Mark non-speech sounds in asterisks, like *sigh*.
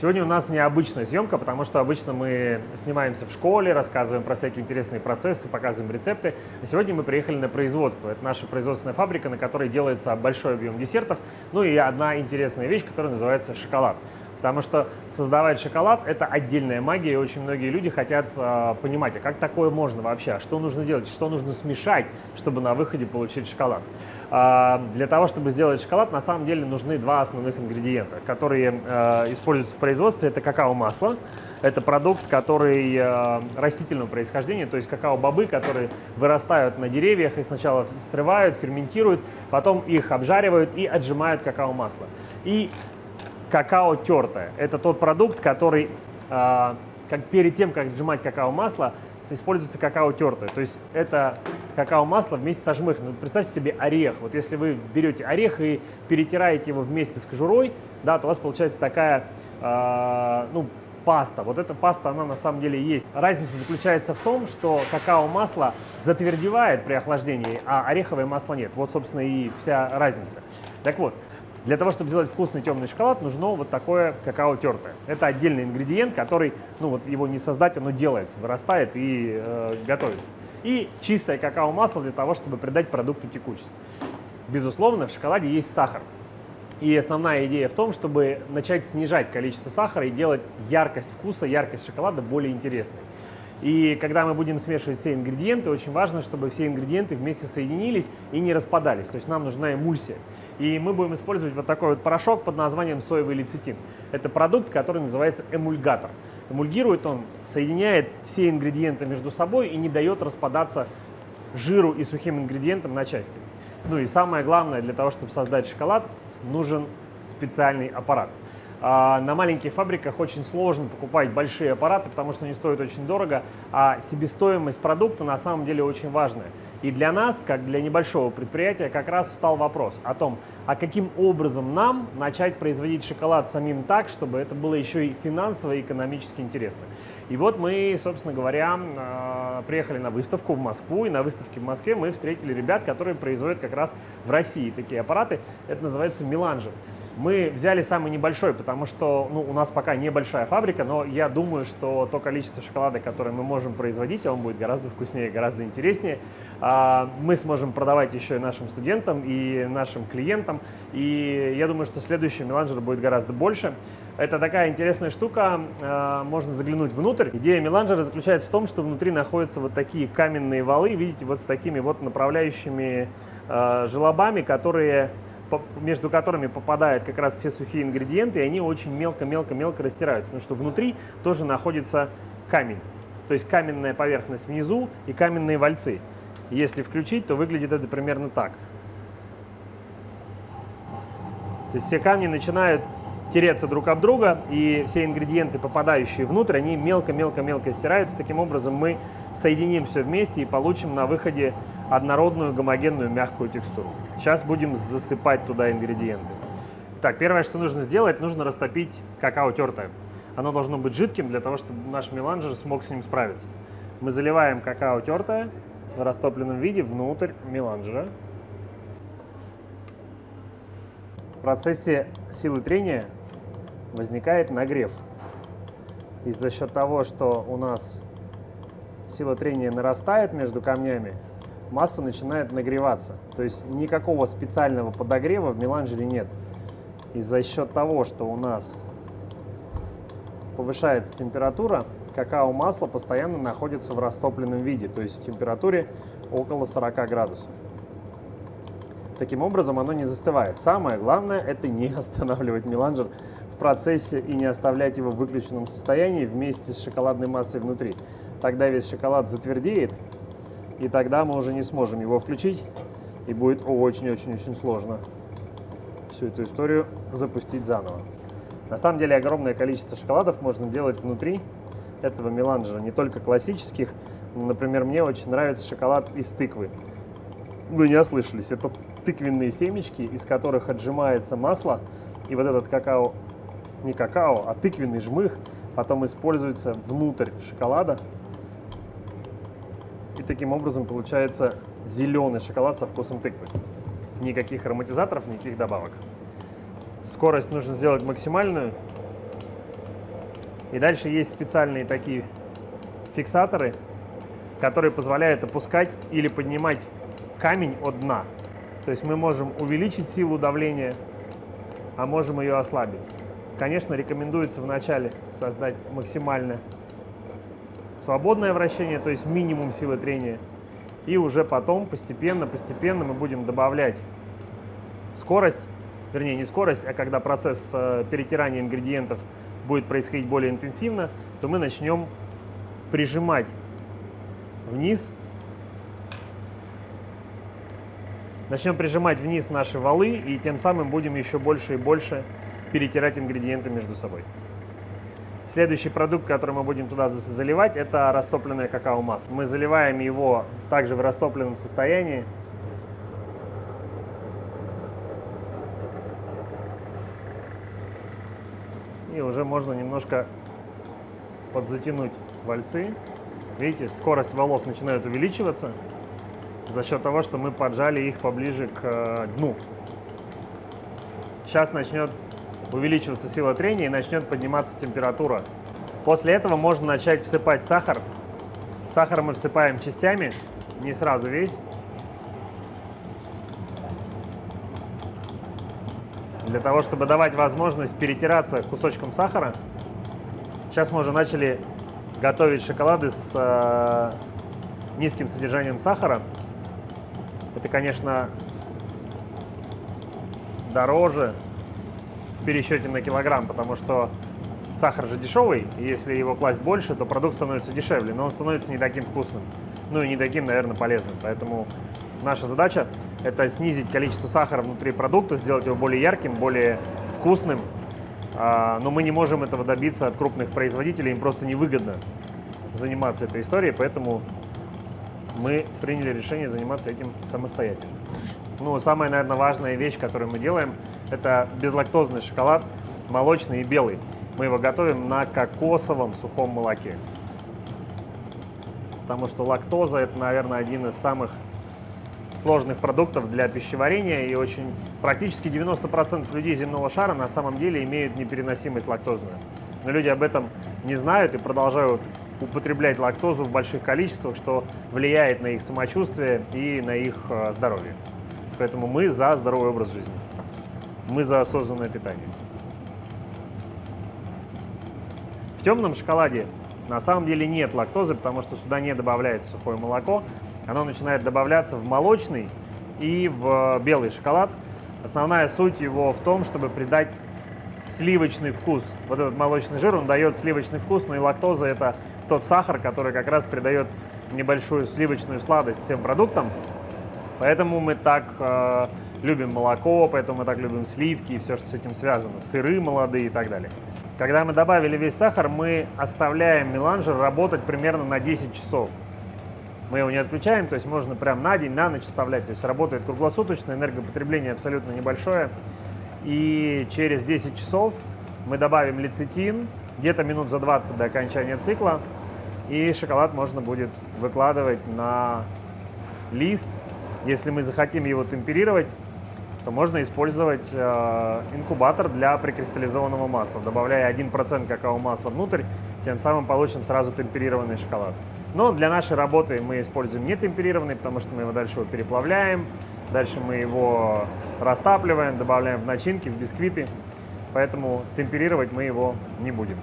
Сегодня у нас необычная съемка, потому что обычно мы снимаемся в школе, рассказываем про всякие интересные процессы, показываем рецепты. А сегодня мы приехали на производство. Это наша производственная фабрика, на которой делается большой объем десертов. Ну и одна интересная вещь, которая называется шоколад. Потому что создавать шоколад – это отдельная магия, и очень многие люди хотят э, понимать, а как такое можно вообще, а что нужно делать, что нужно смешать, чтобы на выходе получить шоколад. Э, для того, чтобы сделать шоколад, на самом деле нужны два основных ингредиента, которые э, используются в производстве. Это какао-масло, это продукт, который э, растительного происхождения, то есть какао-бобы, которые вырастают на деревьях, их сначала срывают, ферментируют, потом их обжаривают и отжимают какао-масло. И какао тертое. Это тот продукт, который э, как перед тем, как отжимать какао-масло, используется какао тертое. То есть это какао-масло вместе со жмыхом. Ну, представьте себе орех. Вот если вы берете орех и перетираете его вместе с кожурой, да, то у вас получается такая э, ну, паста. Вот эта паста, она на самом деле есть. Разница заключается в том, что какао-масло затвердевает при охлаждении, а ореховое масло нет. Вот, собственно, и вся разница. Так вот, для того, чтобы сделать вкусный темный шоколад, нужно вот такое какао тертое. Это отдельный ингредиент, который, ну вот его не создать, оно делается, вырастает и э, готовится. И чистое какао-масло для того, чтобы придать продукту текучесть. Безусловно, в шоколаде есть сахар. И основная идея в том, чтобы начать снижать количество сахара и делать яркость вкуса, яркость шоколада более интересной. И когда мы будем смешивать все ингредиенты, очень важно, чтобы все ингредиенты вместе соединились и не распадались. То есть нам нужна эмульсия. И мы будем использовать вот такой вот порошок под названием соевый лецитин. Это продукт, который называется эмульгатор. Эмульгирует он, соединяет все ингредиенты между собой и не дает распадаться жиру и сухим ингредиентам на части. Ну и самое главное, для того, чтобы создать шоколад, нужен специальный аппарат. А, на маленьких фабриках очень сложно покупать большие аппараты, потому что они стоят очень дорого, а себестоимость продукта на самом деле очень важная. И для нас, как для небольшого предприятия, как раз встал вопрос о том, а каким образом нам начать производить шоколад самим так, чтобы это было еще и финансово и экономически интересно. И вот мы, собственно говоря, а, приехали на выставку в Москву, и на выставке в Москве мы встретили ребят, которые производят как раз в России такие аппараты. Это называется меланжер. Мы взяли самый небольшой, потому что ну, у нас пока небольшая фабрика, но я думаю, что то количество шоколада, которое мы можем производить, он будет гораздо вкуснее, гораздо интереснее. А, мы сможем продавать еще и нашим студентам, и нашим клиентам. И я думаю, что следующий меланжер будет гораздо больше. Это такая интересная штука, а, можно заглянуть внутрь. Идея меланжера заключается в том, что внутри находятся вот такие каменные валы, видите, вот с такими вот направляющими а, желобами, которые между которыми попадают как раз все сухие ингредиенты, и они очень мелко-мелко-мелко растираются, потому что внутри тоже находится камень. То есть каменная поверхность внизу и каменные вальцы. Если включить, то выглядит это примерно так. То есть все камни начинают тереться друг об друга, и все ингредиенты, попадающие внутрь, они мелко-мелко-мелко стираются. Таким образом мы соединим все вместе и получим на выходе однородную гомогенную мягкую текстуру. Сейчас будем засыпать туда ингредиенты. Так, первое, что нужно сделать, нужно растопить какао тертое. Оно должно быть жидким для того, чтобы наш меланжер смог с ним справиться. Мы заливаем какао тертое в растопленном виде внутрь меланжера. В процессе силы трения возникает нагрев. И за счет того, что у нас сила трения нарастает между камнями, масса начинает нагреваться. То есть никакого специального подогрева в меланжере нет. И за счет того, что у нас повышается температура, какао-масло постоянно находится в растопленном виде, то есть в температуре около 40 градусов. Таким образом оно не застывает. Самое главное это не *laughs* останавливать меланжер в процессе и не оставлять его в выключенном состоянии вместе с шоколадной массой внутри. Тогда весь шоколад затвердеет и тогда мы уже не сможем его включить, и будет очень-очень-очень сложно всю эту историю запустить заново. На самом деле огромное количество шоколадов можно делать внутри этого меланжера, не только классических. Например, мне очень нравится шоколад из тыквы. Вы не ослышались, это тыквенные семечки, из которых отжимается масло, и вот этот какао, не какао, а тыквенный жмых потом используется внутрь шоколада, и таким образом получается зеленый шоколад со вкусом тыквы. Никаких ароматизаторов, никаких добавок. Скорость нужно сделать максимальную. И дальше есть специальные такие фиксаторы, которые позволяют опускать или поднимать камень от дна. То есть мы можем увеличить силу давления, а можем ее ослабить. Конечно, рекомендуется вначале создать максимально свободное вращение, то есть минимум силы трения. И уже потом постепенно, постепенно мы будем добавлять скорость, вернее не скорость, а когда процесс э, перетирания ингредиентов будет происходить более интенсивно, то мы начнем прижимать вниз, начнем прижимать вниз наши валы и тем самым будем еще больше и больше перетирать ингредиенты между собой. Следующий продукт, который мы будем туда заливать, это растопленное какао-масло. Мы заливаем его также в растопленном состоянии. И уже можно немножко подзатянуть вальцы. Видите, скорость валов начинает увеличиваться за счет того, что мы поджали их поближе к э, дну. Сейчас начнет увеличиваться сила трения и начнет подниматься температура. После этого можно начать всыпать сахар. Сахар мы всыпаем частями, не сразу весь. Для того, чтобы давать возможность перетираться кусочком сахара. Сейчас мы уже начали готовить шоколады с э, низким содержанием сахара. Это, конечно, дороже, в пересчете на килограмм, потому что сахар же дешевый, если его класть больше, то продукт становится дешевле, но он становится не таким вкусным, ну и не таким, наверное, полезным. Поэтому наша задача – это снизить количество сахара внутри продукта, сделать его более ярким, более вкусным, а, но мы не можем этого добиться от крупных производителей, им просто невыгодно заниматься этой историей, поэтому мы приняли решение заниматься этим самостоятельно. Ну, самая, наверное, важная вещь, которую мы делаем – это безлактозный шоколад, молочный и белый. Мы его готовим на кокосовом сухом молоке. Потому что лактоза – это, наверное, один из самых сложных продуктов для пищеварения, и очень практически 90% людей земного шара на самом деле имеют непереносимость лактозную. Но люди об этом не знают и продолжают употреблять лактозу в больших количествах, что влияет на их самочувствие и на их э, здоровье. Поэтому мы за здоровый образ жизни мы за осознанное питание. В темном шоколаде на самом деле нет лактозы, потому что сюда не добавляется сухое молоко. Оно начинает добавляться в молочный и в белый шоколад. Основная суть его в том, чтобы придать сливочный вкус. Вот этот молочный жир, он дает сливочный вкус, но и лактоза – это тот сахар, который как раз придает небольшую сливочную сладость всем продуктам. Поэтому мы так э, любим молоко, поэтому мы так любим сливки и все, что с этим связано, сыры молодые и так далее. Когда мы добавили весь сахар, мы оставляем меланжер работать примерно на 10 часов. Мы его не отключаем, то есть можно прям на день, на ночь оставлять. То есть работает круглосуточно, энергопотребление абсолютно небольшое. И через 10 часов мы добавим лецитин, где-то минут за 20 до окончания цикла, и шоколад можно будет выкладывать на лист. Если мы захотим его темперировать, то можно использовать э, инкубатор для прикристаллизованного масла, добавляя 1% какао-масла внутрь, тем самым получим сразу темперированный шоколад. Но для нашей работы мы используем не темперированный, потому что мы его дальше его переплавляем, дальше мы его растапливаем, добавляем в начинки, в бисквиты, поэтому темперировать мы его не будем.